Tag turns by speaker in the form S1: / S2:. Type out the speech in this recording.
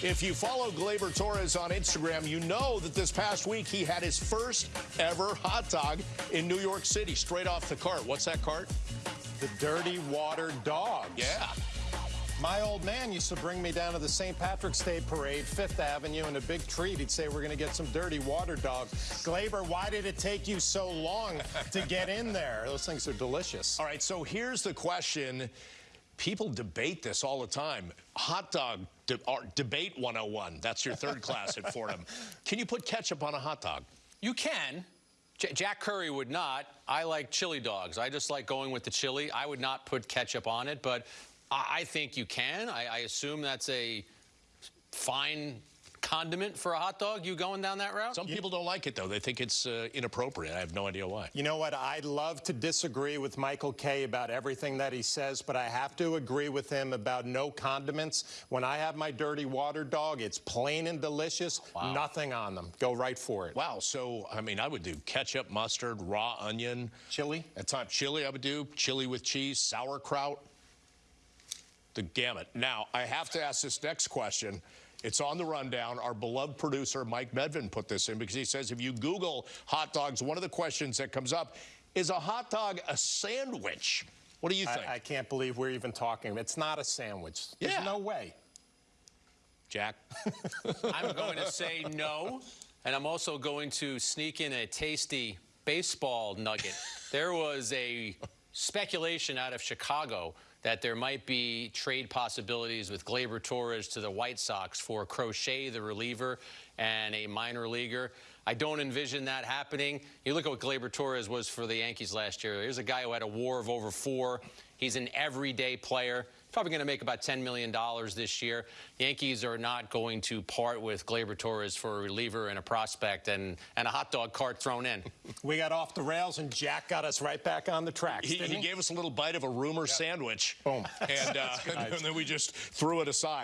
S1: If you follow Gleyber Torres on Instagram, you know that this past week he had his first ever hot dog in New York City, straight off the cart. What's that cart?
S2: The Dirty Water Dogs.
S1: Yeah.
S2: My old man used to bring me down to the St. Patrick's Day Parade, Fifth Avenue, and a big treat. He'd say, We're going to get some dirty water dogs. Gleyber, why did it take you so long to get in there? Those things are delicious.
S1: All right, so here's the question. People debate this all the time. Hot dog de debate 101. That's your third class at Fordham. Can you put ketchup on a hot dog?
S3: You can. J Jack Curry would not. I like chili dogs. I just like going with the chili. I would not put ketchup on it, but I, think you can. I, I assume that's a fine condiment for a hot dog? You going down that route?
S1: Some people don't like it, though. They think it's uh, inappropriate. I have no idea why.
S2: You know what? I'd love to disagree with Michael Kay about everything that he says, but I have to agree with him about no condiments. When I have my dirty water dog, it's plain and delicious, wow. nothing on them. Go right for it.
S1: Wow. So, I mean, I would do ketchup, mustard, raw onion.
S2: Chili?
S1: At times, chili I would do. Chili with cheese, sauerkraut the gamut. Now, I have to ask this next question. It's on the rundown. Our beloved producer, Mike Medvin, put this in because he says if you Google hot dogs, one of the questions that comes up is a hot dog a sandwich? What do you think?
S2: I, I can't believe we're even talking. It's not a sandwich. There's
S1: yeah.
S2: no way.
S1: Jack?
S3: I'm going to say no, and I'm also going to sneak in a tasty baseball nugget. There was a speculation out of Chicago that there might be trade possibilities with Gleyber Torres to the White Sox for Crochet, the reliever, and a minor leaguer. I don't envision that happening. You look at what Gleyber Torres was for the Yankees last year. Here's a guy who had a WAR of over four. He's an everyday player. Probably going to make about $10 million this year. The Yankees are not going to part with Gleyber Torres for a reliever and a prospect and, and a hot dog cart thrown in.
S2: We got off the rails, and Jack got us right back on the track.
S1: He, he, gave us a little bite of a rumor yep. sandwich.
S2: Boom.
S1: And, uh, and then we just threw it aside.